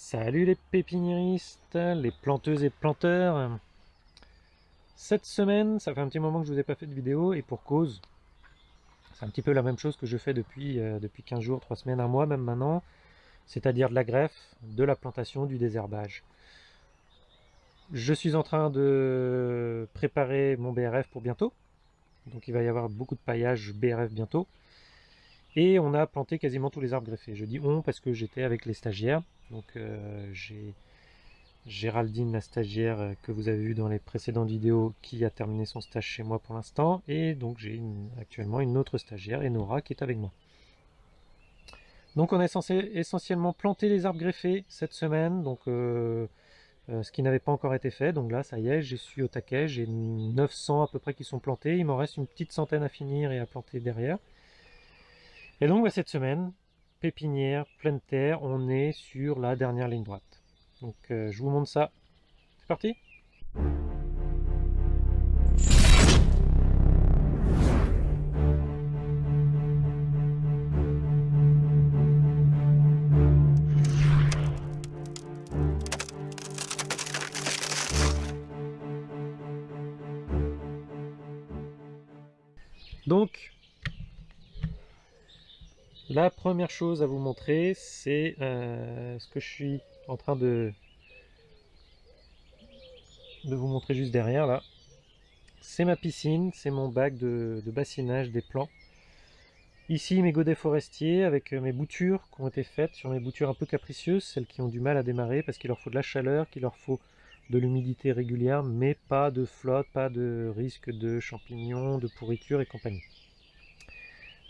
Salut les pépiniéristes, les planteuses et planteurs Cette semaine, ça fait un petit moment que je vous ai pas fait de vidéo et pour cause, c'est un petit peu la même chose que je fais depuis, euh, depuis 15 jours, 3 semaines, un mois même maintenant, c'est-à-dire de la greffe, de la plantation, du désherbage. Je suis en train de préparer mon BRF pour bientôt, donc il va y avoir beaucoup de paillage BRF bientôt. Et on a planté quasiment tous les arbres greffés. Je dis on parce que j'étais avec les stagiaires. Donc euh, j'ai Géraldine, la stagiaire euh, que vous avez vu dans les précédentes vidéos, qui a terminé son stage chez moi pour l'instant. Et donc j'ai actuellement une autre stagiaire, Enora, qui est avec moi. Donc on est censé essentiellement planter les arbres greffés cette semaine. Donc euh, ce qui n'avait pas encore été fait. Donc là, ça y est, je suis au taquet. J'ai 900 à peu près qui sont plantés. Il m'en reste une petite centaine à finir et à planter derrière. Et donc bah, cette semaine, pépinière, pleine terre, on est sur la dernière ligne droite. Donc euh, je vous montre ça. C'est parti Donc, la première chose à vous montrer, c'est euh, ce que je suis en train de, de vous montrer juste derrière là. C'est ma piscine, c'est mon bac de, bassinage des plants. Ici mes godets forestiers avec mes boutures qui ont été faites sur mes boutures un peu capricieuses, celles qui ont du mal à démarrer parce qu'il leur faut de la chaleur, qu'il leur faut de l'humidité régulière, mais pas de flotte, pas de risque de champignons, de pourriture et compagnie.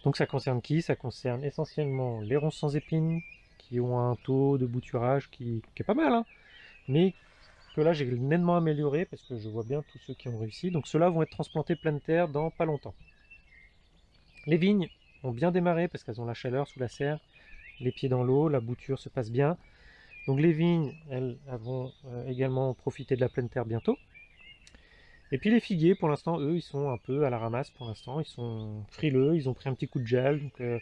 Donc ça concerne qui? Ça concerne essentiellement les ronces sans épines, qui ont un taux de bouturage qui, est pas mal, hein. mais que là j'ai nettement amélioré, parce que je vois bien tous ceux qui ont réussi. Donc ceux-là vont être transplantés pleine terre dans pas longtemps. Les vignes ont bien démarré, parce qu'elles ont la chaleur sous la serre, les pieds dans l'eau, la bouture se passe bien. Donc les vignes, elles, vont euh, également profiter de la pleine terre bientôt. Et puis les figuiers, pour l'instant, eux, ils sont un peu à la ramasse pour l'instant. Ils sont frileux, ils ont pris un petit coup de gel. Euh,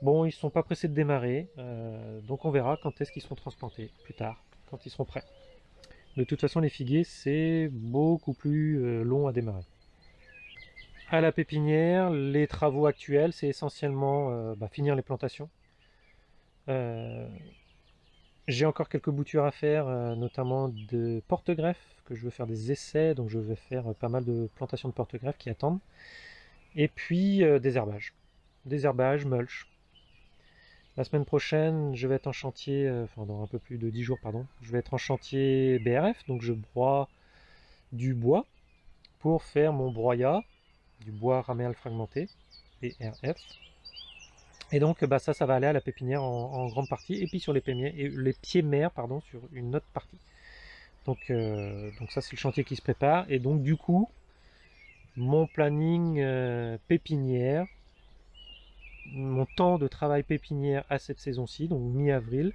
bon, ils sont pas pressés de démarrer. Euh, donc on verra quand est-ce qu'ils seront transplantés, plus tard, quand ils seront prêts. De toute façon, les figuiers, c'est beaucoup plus euh, long à démarrer. À la pépinière, les travaux actuels, c'est essentiellement bah, finir les plantations. J'ai encore quelques boutures à faire, euh, notamment de porte-greffes, que je veux faire des essais, donc je vais faire euh, pas mal de plantations de porte-greffes qui attendent. Et puis euh, des herbages. Des herbages, mulch. La semaine prochaine, je vais être en chantier, enfin dans un peu plus de 10 jours, pardon, je vais être en chantier BRF, donc je broie du bois pour faire mon broyat, du bois raméal fragmenté, BRF. Et donc bah, ça, ça va aller à la pépinière en, grande partie, et puis sur les, et les pieds mères pardon, sur une autre partie. Donc, euh, donc ça c'est le chantier qui se prépare, et donc du coup, mon planning euh, pépinière, mon temps de travail pépinière à cette saison-ci, donc mi-avril,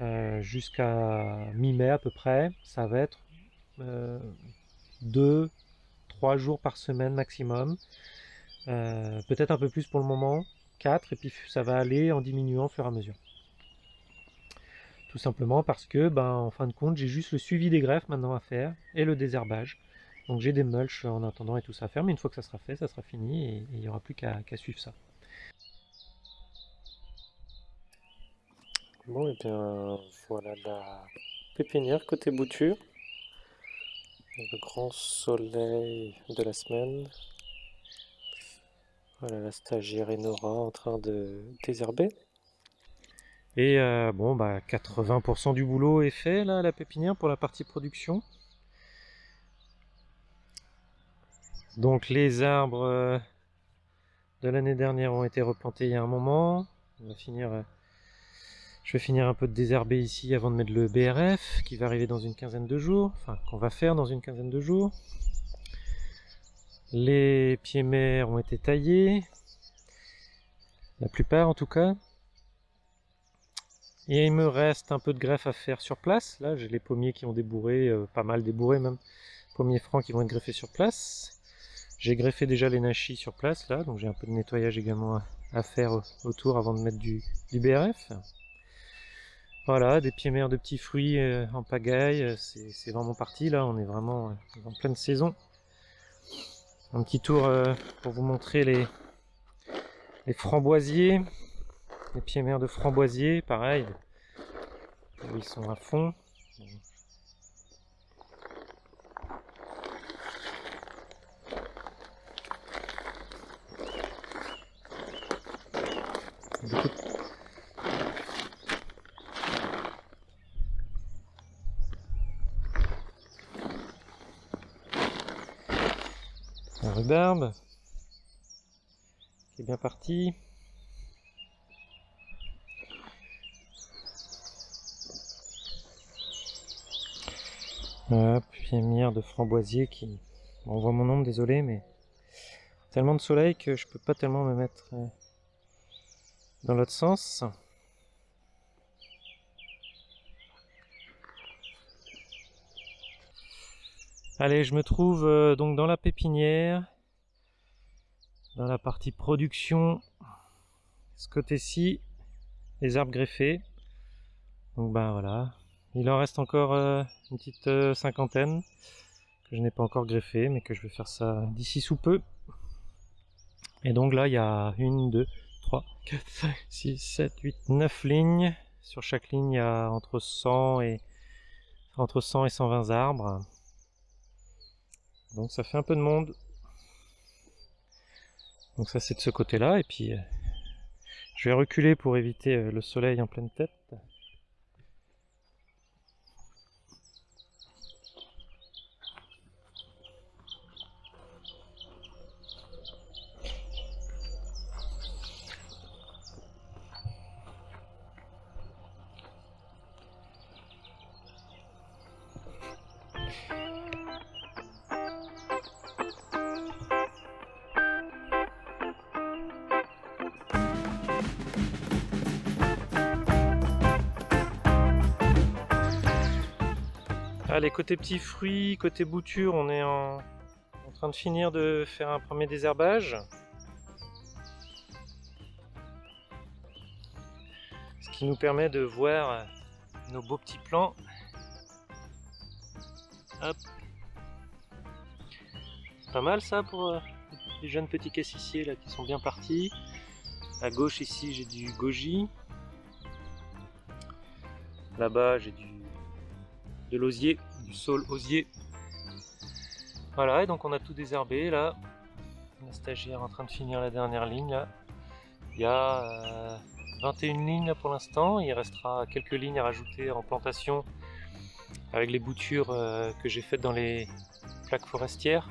euh, jusqu'à mi-mai à peu près, ça va être 2-3 jours par semaine maximum, peut-être un peu plus pour le moment, 4 et puis ça va aller en diminuant au fur et à mesure. Tout simplement parce que, ben, en fin de compte, j'ai juste le suivi des greffes maintenant à faire et le désherbage. Donc j'ai des mulch en attendant et tout ça à faire, mais une fois que ça sera fait, ça sera fini et il n'y aura plus qu'à suivre ça. Bon, et bien voilà la pépinière côté bouture. Le grand soleil de la semaine. Voilà la stagiaire Enora en train de désherber. Et euh, bon, bah 80% du boulot est fait là à la pépinière pour la partie production. Donc les arbres euh, de l'année dernière ont été replantés il y a un moment. Euh, je vais finir un peu de désherber ici avant de mettre le BRF qui va arriver dans une quinzaine de jours, enfin qu'on va faire dans une quinzaine de jours. Les pieds mers ont été taillés, la plupart en tout cas. Et il me reste un peu de greffe à faire sur place. Là, j'ai les pommiers qui ont débourré, euh, pas mal débourré même. Pommiers francs qui vont être greffés sur place. J'ai greffé déjà les nachis sur place là, donc j'ai un peu de nettoyage également à, faire autour avant de mettre du, BRF. Voilà, des pieds mères de petits fruits euh, en pagaille, c'est vraiment parti là, on est vraiment euh, en pleine saison. Un petit tour pour vous montrer les, framboisiers, les pieds mères de framboisiers, pareil, ils sont à fond. Un rhubarbe qui est bien parti. Hop, de framboisier qui... on voit mon ombre, désolé, mais tellement de soleil que je peux pas tellement me mettre euh, dans l'autre sens. Allez, je me trouve euh, donc dans la pépinière, dans la partie production, ce côté-ci, les arbres greffés. Donc bah voilà, il en reste encore euh, une petite euh, cinquantaine que je n'ai pas encore greffé, mais que je vais faire ça d'ici sous peu. Et donc là, il y a une, deux, trois, quatre, cinq, six, sept, huit, neuf lignes. Sur chaque ligne, il y a entre 100 et entre 100 et 120 arbres. Donc ça fait un peu de monde. Donc ça c'est de ce côté-là. Et puis euh, je vais reculer pour éviter euh, le soleil en pleine tête. Allez, côté petits fruits, côté bouture, on est en, train de finir de faire un premier désherbage. Ce qui nous permet de voir nos beaux petits plants. Hop. Pas mal ça pour euh, les jeunes petits cassissiers là qui sont bien partis. À gauche ici j'ai du goji. Là-bas j'ai du l'osier, du sol osier. Voilà, et donc on a tout désherbé là. La stagiaire en train de finir la dernière ligne. Il y a 21 euh, lignes pour l'instant, il restera quelques lignes à rajouter en plantation avec les boutures euh, que j'ai faites dans les plaques forestières.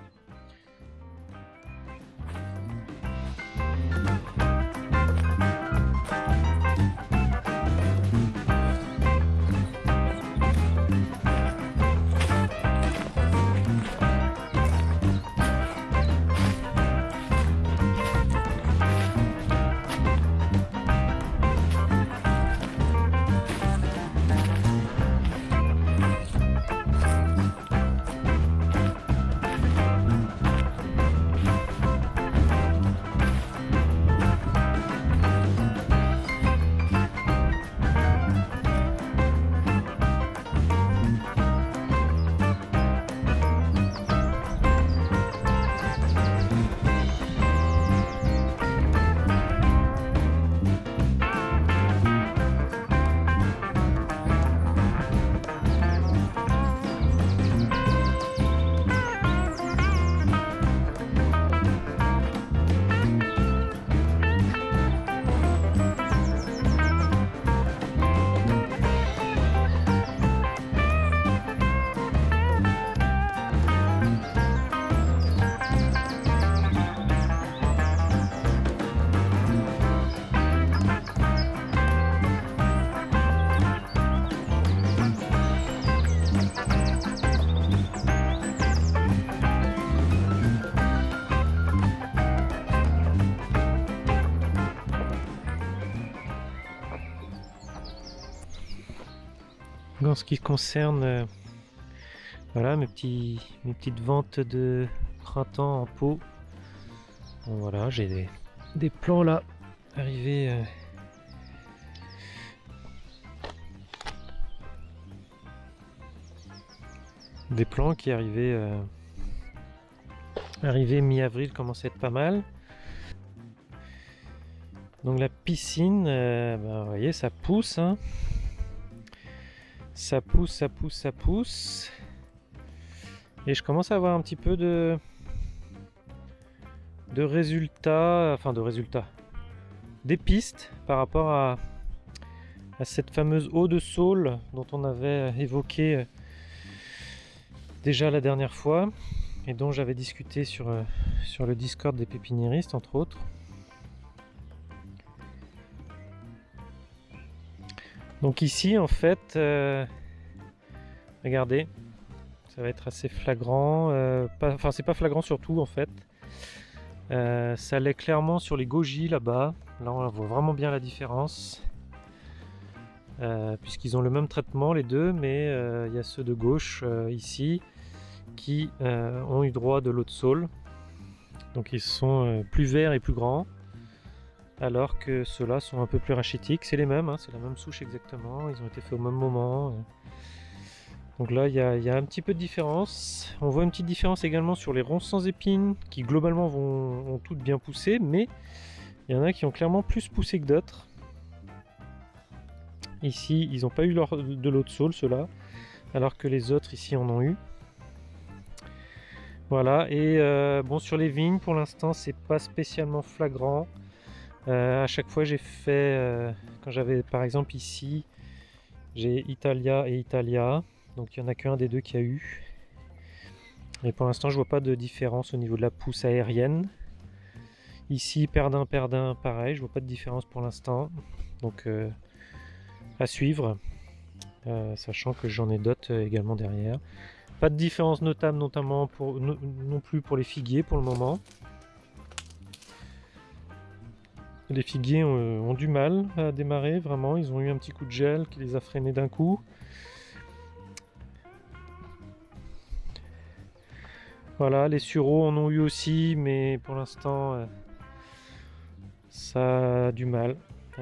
en ce qui concerne euh, voilà, mes, petits, mes petites ventes de printemps en pot, voilà, j'ai des, plans là, arrivés. Euh. Des plans qui arrivaient, euh, mi-avril commençaient à être pas mal. Donc la piscine, euh, ben, vous voyez, ça pousse. Hein. Ça pousse, ça pousse, ça pousse. Et je commence à avoir un petit peu de, de résultats, enfin de résultats, des pistes par rapport à, cette fameuse eau de saule dont on avait évoqué euh, déjà la dernière fois et dont j'avais discuté sur, euh, sur le Discord des pépiniéristes entre autres. Donc ici en fait, euh, regardez, ça va être assez flagrant, euh, enfin c'est pas flagrant surtout en fait. Euh, ça l'est clairement sur les goji là-bas, là on voit vraiment bien la différence. Puisqu'ils ont le même traitement les deux, mais il y a ceux de gauche ici qui ont eu droit de l'eau de saule. Donc ils sont plus verts et plus grands, alors que ceux-là sont un peu plus rachitiques. C'est les mêmes, hein, c'est la même souche exactement, ils ont été faits au même moment. Donc là, il y, a un petit peu de différence. On voit une petite différence également sur les ronces sans épines, qui globalement vont toutes bien pousser, mais il y en a qui ont clairement plus poussé que d'autres. Ici, ils n'ont pas eu de l'eau de saule, ceux-là, alors que les autres ici en ont eu. Voilà, et euh, bon, sur les vignes, pour l'instant, c'est pas spécialement flagrant. Euh, à chaque fois, j'ai fait, euh, quand j'avais par exemple ici, j'ai Italia et Italia, donc il n'y en a qu'un des deux qui a eu. Et pour l'instant, je vois pas de différence au niveau de la pousse aérienne. Ici, Perdin, Perdin, pareil, je vois pas de différence pour l'instant. Donc, euh, à suivre, euh, sachant que j'en ai d'autres également derrière. Pas de différence notable, notamment pour, no- non plus pour les figuiers pour le moment. Les figuiers ont, ont du mal à démarrer, vraiment. Ils ont eu un petit coup de gel qui les a freinés d'un coup. Voilà, les sureaux en ont eu aussi, mais pour l'instant, euh, ça a du mal.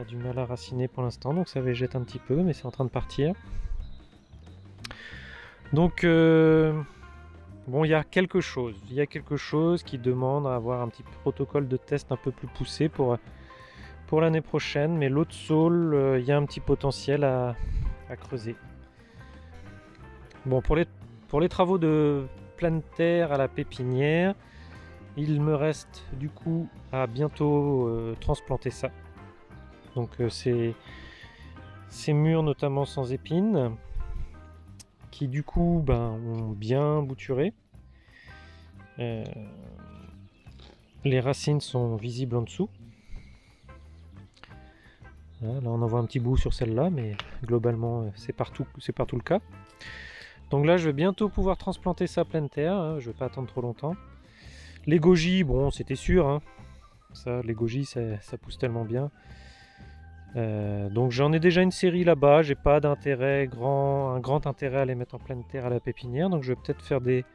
Du mal à raciner pour l'instant, donc ça végète un petit peu, mais c'est en train de partir. Donc, euh, bon, il y a quelque chose. Il y a quelque chose qui demande à avoir un petit protocole de test un peu plus poussé pour, l'année prochaine, mais l'autre saule, euh, il y a un petit potentiel à, creuser. Bon, pour les, pour les travaux de pleine terre à la pépinière, il me reste du coup à bientôt euh, transplanter ça. Donc euh, ces, ces murs notamment sans épines, qui du coup ben, ont bien bouturé. Euh, les racines sont visibles en dessous. Là on en voit un petit bout sur celle-là, mais globalement euh, c'est partout, partout le cas. Donc là je vais bientôt pouvoir transplanter ça à pleine terre, hein, je vais pas attendre trop longtemps. Les goji, bon c'était sûr, hein. ça les goji ça, pousse tellement bien. Euh, donc j'en ai déjà une série là-bas, j'ai pas d'intérêt grand, un grand intérêt à les mettre en pleine terre à la pépinière, donc je vais peut-être faire des,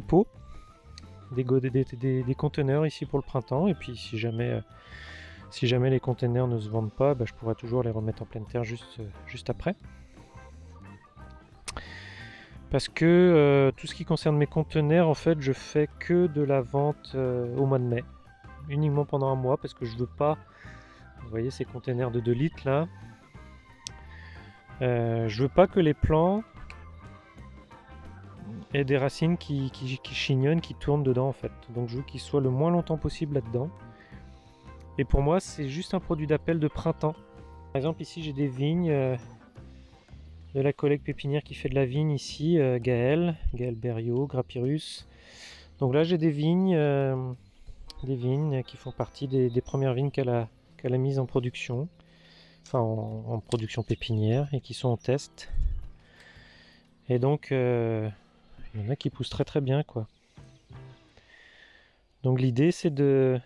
pots, des conteneurs ici pour le printemps, et puis si jamais, euh, si jamais les conteneurs ne se vendent pas, bah, je pourrai toujours les remettre en pleine terre juste, euh, après. Parce que euh, tout ce qui concerne mes conteneurs, en fait, je fais que de la vente euh, au mois de mai, uniquement pendant un mois, parce que je veux pas vous voyez ces containers de 2 litres là. Je veux pas que les plants aient des racines qui chignonnent, qui tournent dedans en fait. Donc je veux qu'ils soient le moins longtemps possible là-dedans. Et pour moi, c'est juste un produit d'appel de printemps. Par exemple, ici j'ai des vignes euh, de la collègue pépinière qui fait de la vigne ici, euh, Gaël, Gaël Berriot, Grappirus. Donc là j'ai des vignes, euh, des vignes qui font partie des, premières vignes qu'elle a, qu'elle a mises en production, enfin en, en production pépinière et qui sont en test. Et donc euh, il y en a qui poussent très très bien quoi. Donc l'idée c'est de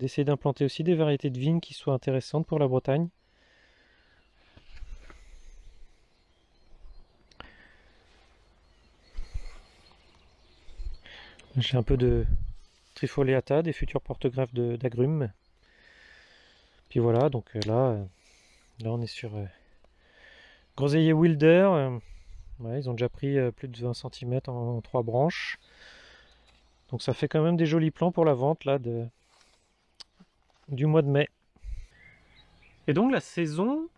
d'essayer d'implanter aussi des variétés de vignes qui soient intéressantes pour la Bretagne. J'ai un peu de trifoliata, des futurs porte-greffes d'agrumes. Puis voilà, donc euh, là, euh, là on est sur euh, groseillier wilder. euh, ils ont déjà pris plus de 20 cm en, trois branches. Donc ça fait quand même des jolis plans pour la vente là de, du mois de mai. Et donc la saison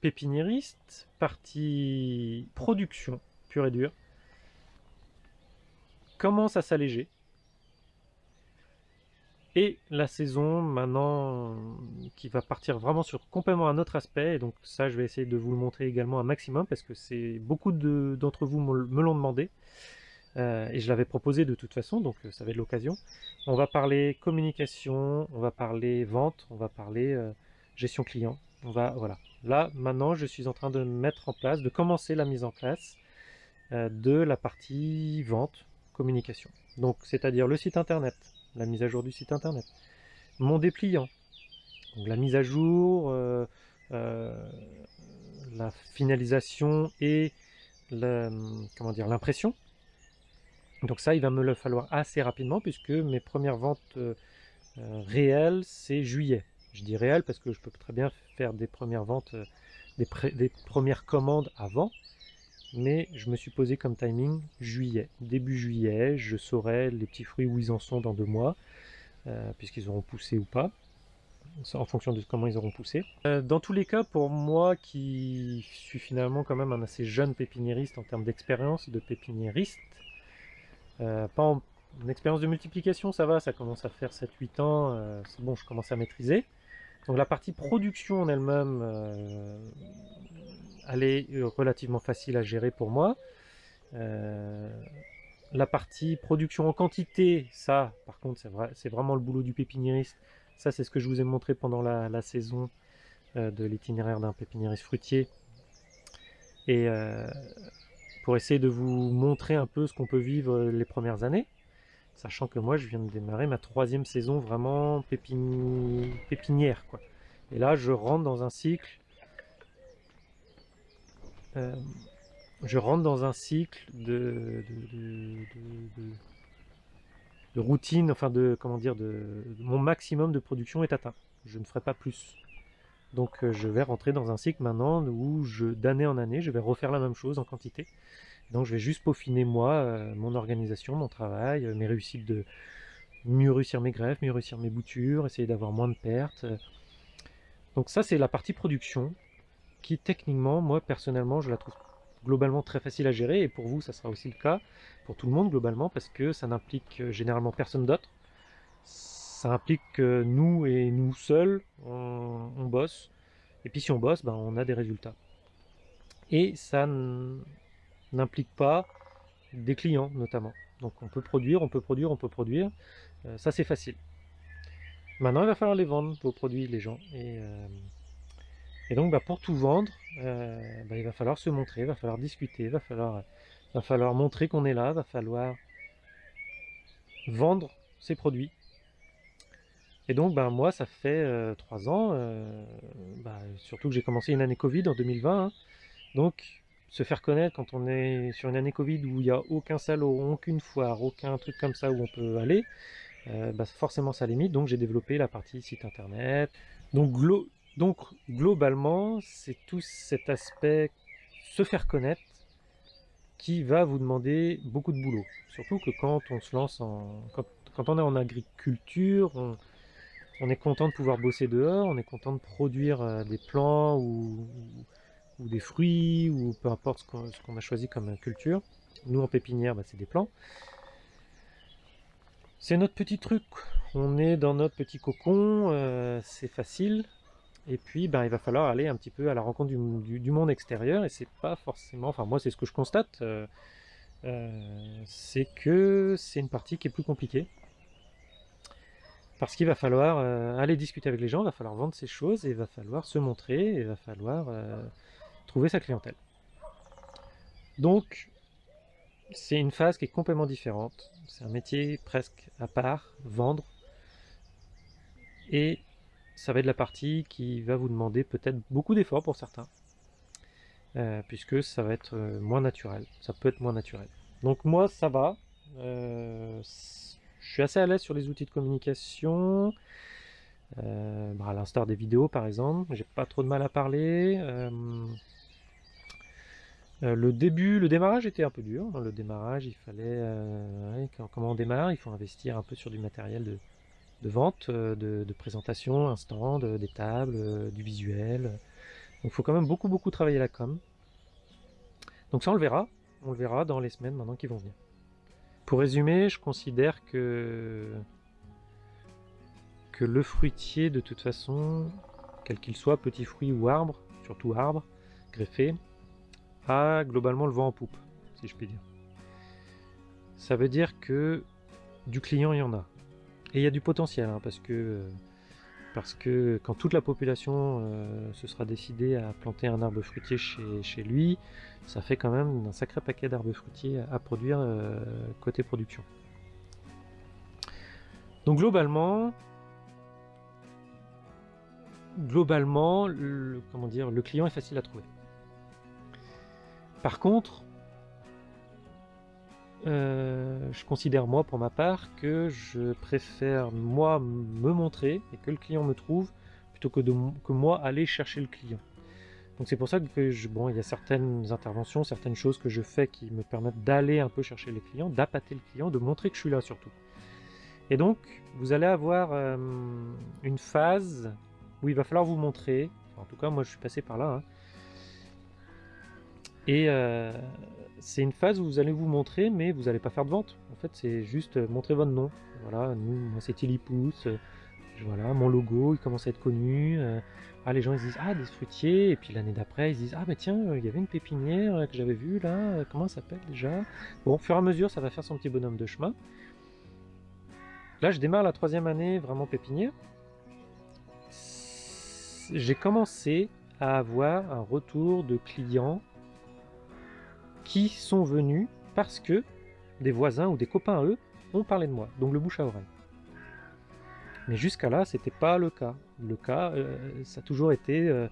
pépiniériste, partie production pure et dure, commence à s'alléger. Et la saison maintenant qui va partir vraiment sur complètement un autre aspect, et donc ça je vais essayer de vous le montrer également un maximum parce que c'est beaucoup d'entre vous me l'ont demandé. Euh, et je l'avais proposé de toute façon, donc euh, ça va être l'occasion. On va parler communication, on va parler vente, on va parler euh, gestion client. On va, voilà. Là, maintenant, je suis en train de mettre en place, de commencer la mise en place de la partie vente, communication. Donc, c'est-à-dire le site internet, la mise à jour du site internet, mon dépliant, la mise à jour, la finalisation et comment dire l'impression. Donc ça, il va me le falloir assez rapidement puisque mes premières ventes euh, réelles, c'est juillet. Je dis réel parce que je peux très bien faire des premières ventes, des, des premières commandes avant, mais je me suis posé comme timing juillet. Début juillet, je saurai les petits fruits où ils en sont dans deux mois, euh, puisqu'ils auront poussé ou pas, en fonction de comment ils auront poussé. Euh, dans tous les cas, pour moi qui suis finalement quand même un assez jeune pépiniériste en termes d'expérience de pépiniériste, euh, pas en, expérience de multiplication, ça va, ça commence à faire 7-8 ans, c'est bon, je commence à maîtriser. Donc la partie production en elle-même, elle est euh, relativement facile à gérer pour moi. Euh, la partie production en quantité, ça, par contre, c'est vrai, vraiment le boulot du pépiniériste. Ça, c'est ce que je vous ai montré pendant la, saison euh, de l'itinéraire d'un pépiniériste fruitier. Et pour essayer de vous montrer un peu ce qu'on peut vivre les premières années, sachant que moi, je viens de démarrer ma troisième saison vraiment pépinière. Quoi. Et là, je rentre dans un cycle euh, je rentre dans un cycle de, routine, enfin de comment dire, de, mon maximum de production est atteint. Je ne ferai pas plus. Donc euh, je vais rentrer dans un cycle maintenant où d'année en année, je vais refaire la même chose en quantité. Donc je vais juste peaufiner moi, euh, mon organisation, mon travail, mes réussites de mieux réussir mes greffes, mieux réussir mes boutures, essayer d'avoir moins de pertes. Donc ça c'est la partie production qui techniquement, moi personnellement, je la trouve globalement très facile à gérer, et pour vous, ça sera aussi le cas, pour tout le monde globalement, parce que ça n'implique euh, généralement personne d'autre. Ça implique que nous et nous seuls, on, bosse, et puis si on bosse, ben, on a des résultats. Et ça n'implique pas des clients notamment. Donc on peut produire, on peut produire, on peut produire, euh, ça c'est facile. Maintenant il va falloir les vendre, vos produits, les gens. Et, euh, donc bah, pour tout vendre, euh, bah, il va falloir se montrer, il va falloir discuter, il va falloir, va falloir montrer qu'on est là, il va falloir vendre ses produits. Et donc bah, moi ça fait euh, trois ans, euh, bah, surtout que j'ai commencé une année Covid en 2020, hein. donc se faire connaître quand on est sur une année Covid où il n'y a aucun salon, aucune foire, aucun truc comme ça où on peut aller, forcément ça limite, donc j'ai développé la partie site internet. Donc globalement, c'est tout cet aspect se faire connaître qui va vous demander beaucoup de boulot. Surtout que quand on se lance en... Quand, on est en agriculture, est content de pouvoir bosser dehors, on est content de produire euh, des plants ou, des fruits ou peu importe ce qu'on a choisi comme culture. Nous en pépinière, bah, c'est des plants. C'est notre petit truc, on est dans notre petit cocon, euh, c'est facile, et puis, ben, il va falloir aller un petit peu à la rencontre du, monde extérieur, et c'est pas forcément, enfin moi c'est ce que je constate, euh, c'est que c'est une partie qui est plus compliquée. Parce qu'il va falloir euh, aller discuter avec les gens, il va falloir vendre ses choses, il va falloir se montrer, il va falloir trouver sa clientèle. Donc, c'est une phase qui est complètement différente. C'est un métier presque à part, vendre. Et ça va être la partie qui va vous demander peut-être beaucoup d'efforts pour certains, euh, puisque ça va être euh, moins naturel, ça peut être moins naturel. Donc moi ça va, euh, je suis assez à l'aise sur les outils de communication, bah, à l'instar des vidéos par exemple, j'ai pas trop de mal à parler. le début, le démarrage était un peu dur. Le démarrage, il fallait, comment on démarre, il faut investir un peu sur du matériel de, vente, de, présentation, un stand, des tables, du visuel. Donc il faut quand même beaucoup beaucoup travailler la com. Donc ça on le verra, on le verra dans les semaines maintenant qui vont venir. Pour résumer, je considère que le fruitier, de toute façon, quel qu'il soit, petit fruit ou arbre, surtout arbre, greffé, a globalement le vent en poupe, si je puis dire. Ça veut dire que du client, il y en a. Et il y a du potentiel, hein, parce que parce que quand toute la population euh, se sera décidée à planter un arbre fruitier chez, lui, ça fait quand même un sacré paquet d'arbres fruitiers à, produire euh, côté production. Donc globalement, globalement, le, comment dire, le client est facile à trouver. Par contre, euh, je considère moi pour ma part que je préfère moi me montrer et que le client me trouve plutôt que, de, que moi aller chercher le client. Donc c'est pour ça que je, bon, il y a certaines interventions, certaines choses que je fais qui me permettent d'aller un peu chercher les clients, d'appâter le client, de montrer que je suis là surtout. Et donc vous allez avoir euh, une phase où il va falloir vous montrer. en tout cas moi je suis passé par là. Hein. Et euh, c'est une phase où vous allez vous montrer, mais vous n'allez pas faire de vente. En fait, c'est juste euh, montrer votre nom. Voilà, nous, moi c'est Tilipousse. Euh, voilà, mon logo, il commence à être connu. Euh, ah, les gens ils disent ah des fruitiers, et puis l'année d'après ils disent ah mais tiens, il y avait une pépinière que j'avais vue là. Comment ça s'appelle déjà? Bon, au fur et à mesure, ça va faire son petit bonhomme de chemin. Là, je démarre la troisième année vraiment pépinière. J'ai commencé à avoir un retour de clients qui sont venus parce que des voisins ou des copains à eux ont parlé de moi, donc le bouche à oreille. Mais jusqu'à là, c'était pas le cas. Le cas, euh, ça a toujours été euh,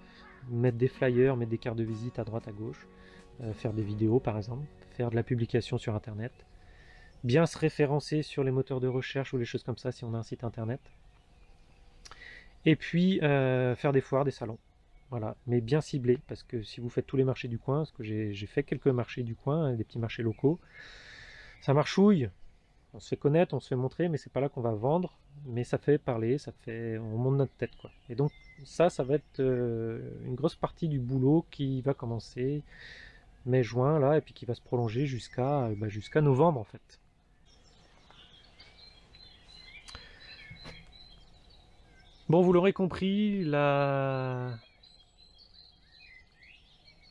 mettre des flyers, mettre des cartes de visite à droite, à gauche, euh, faire des vidéos par exemple, faire de la publication sur internet, bien se référencer sur les moteurs de recherche ou les choses comme ça si on a un site internet, et puis faire des foires, des salons. Voilà, mais bien ciblé, parce que si vous faites tous les marchés du coin, parce que j'ai fait quelques marchés du coin, des petits marchés locaux, ça marchouille, on se fait connaître, on se fait montrer, mais c'est pas là qu'on va vendre, mais ça fait parler, ça fait, on monte notre tête quoi. Et donc ça, ça va être euh, une grosse partie du boulot qui va commencer mai-juin là, et puis qui va se prolonger jusqu'à bah, jusqu'à novembre en fait. Bon, vous l'aurez compris, la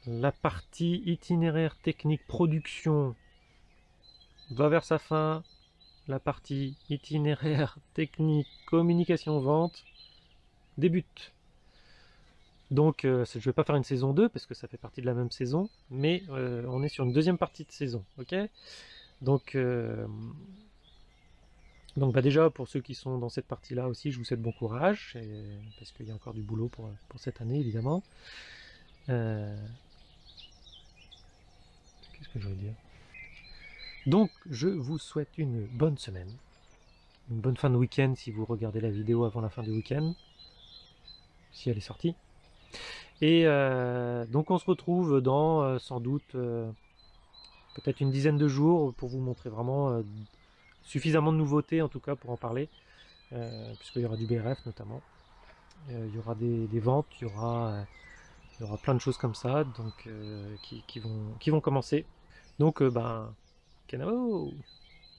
la partie itinéraire technique production va vers sa fin. La partie itinéraire technique communication vente débute. Donc euh, je ne vais pas faire une saison 2 parce que ça fait partie de la même saison, mais euh, on est sur une deuxième partie de saison. ok? Donc, euh, donc bah déjà pour ceux qui sont dans cette partie là aussi, je vous souhaite bon courage, parce qu'il y a encore du boulot pour cette année évidemment que je veux dire? Donc, je vous souhaite une bonne semaine. Une bonne fin de week-end si vous regardez la vidéo avant la fin du week-end. Si elle est sortie. Et euh, donc on se retrouve dans euh, sans doute euh, peut-être une dizaine de jours pour vous montrer vraiment suffisamment de nouveautés en tout cas pour en parler. puisqu'il y aura du BRF notamment. il y aura des, des ventes, il y aura il y aura plein de choses comme ça donc, euh, qui, vont, qui vont commencer. Donc, euh, ben, Kenavo